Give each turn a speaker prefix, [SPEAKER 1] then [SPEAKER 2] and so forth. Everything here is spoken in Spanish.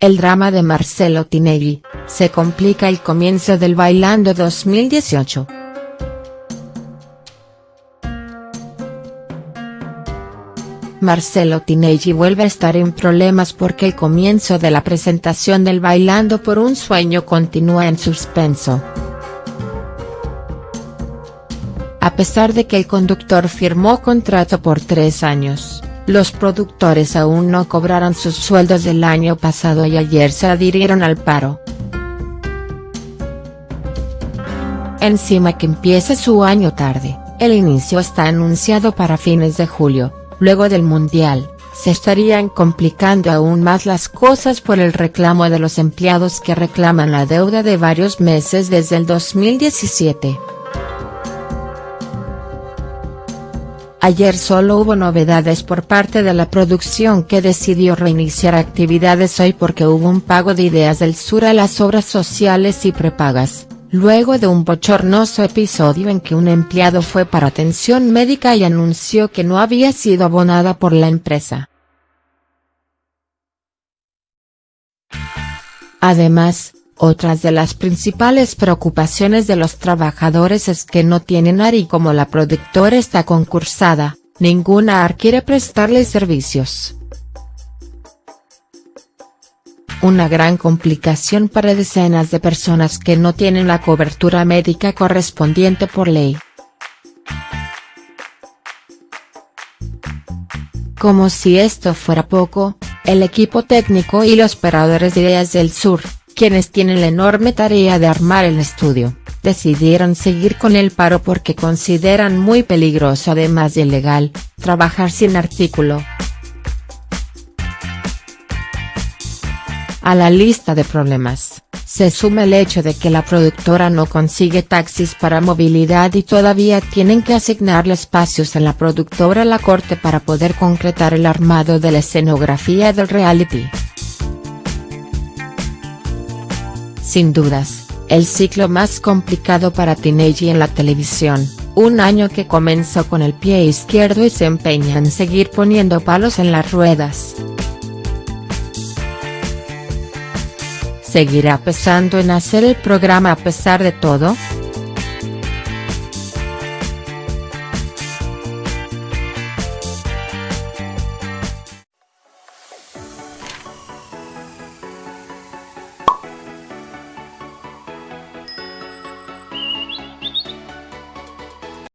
[SPEAKER 1] El drama de Marcelo Tinelli, se complica el comienzo del Bailando 2018. Marcelo Tinelli vuelve a estar en problemas porque el comienzo de la presentación del Bailando por un sueño continúa en suspenso. A pesar de que el conductor firmó contrato por tres años, los productores aún no cobraron sus sueldos del año pasado y ayer se adhirieron al paro. Encima que empiece su año tarde, el inicio está anunciado para fines de julio, luego del Mundial, se estarían complicando aún más las cosas por el reclamo de los empleados que reclaman la deuda de varios meses desde el 2017. Ayer solo hubo novedades por parte de la producción que decidió reiniciar actividades hoy porque hubo un pago de Ideas del Sur a las obras sociales y prepagas, luego de un bochornoso episodio en que un empleado fue para atención médica y anunció que no había sido abonada por la empresa. Además, otras de las principales preocupaciones de los trabajadores es que no tienen AR y como la productora está concursada, ninguna AR quiere prestarle servicios. Una gran complicación para decenas de personas que no tienen la cobertura médica correspondiente por ley. Como si esto fuera poco, el equipo técnico y los operadores de Ideas del Sur, quienes tienen la enorme tarea de armar el estudio, decidieron seguir con el paro porque consideran muy peligroso además de ilegal, trabajar sin artículo. A la lista de problemas, se suma el hecho de que la productora no consigue taxis para movilidad y todavía tienen que asignarle espacios en la productora La Corte para poder concretar el armado de la escenografía del reality. Sin dudas, el ciclo más complicado para Tinelli en la televisión, un año que comenzó con el pie izquierdo y se empeña en seguir poniendo palos en las ruedas. ¿Seguirá pesando en hacer el programa a pesar de todo?.